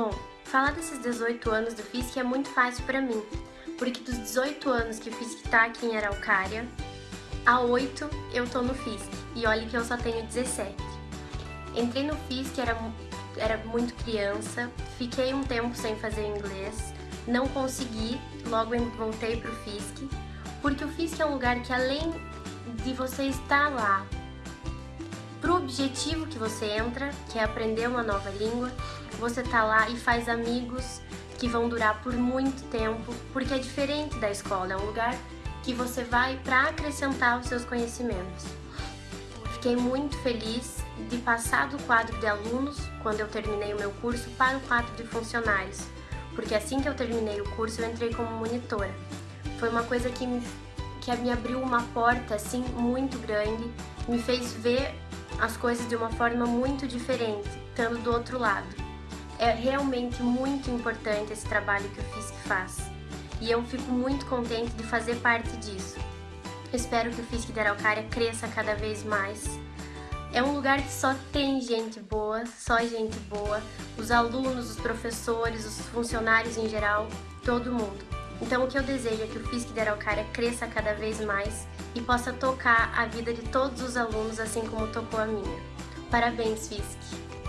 Bom, falar desses 18 anos do FISC é muito fácil para mim, porque dos 18 anos que o FISC tá aqui em Araucária, há 8 eu tô no FISC, e olha que eu só tenho 17. Entrei no FISC, era, era muito criança, fiquei um tempo sem fazer inglês, não consegui, logo voltei pro FISC, porque o FISC é um lugar que além de você estar lá pro objetivo que você entra, que é aprender uma nova língua, você tá lá e faz amigos que vão durar por muito tempo, porque é diferente da escola, é um lugar que você vai para acrescentar os seus conhecimentos. Fiquei muito feliz de passar do quadro de alunos, quando eu terminei o meu curso, para o quadro de funcionários, porque assim que eu terminei o curso eu entrei como monitora. Foi uma coisa que me, que me abriu uma porta assim muito grande, me fez ver as coisas de uma forma muito diferente, estando do outro lado. É realmente muito importante esse trabalho que o FISC faz e eu fico muito contente de fazer parte disso. Espero que o FISC de Araucária cresça cada vez mais. É um lugar que só tem gente boa, só gente boa, os alunos, os professores, os funcionários em geral, todo mundo. Então o que eu desejo é que o FISC de Araucária cresça cada vez mais e possa tocar a vida de todos os alunos assim como tocou a minha. Parabéns, FISC!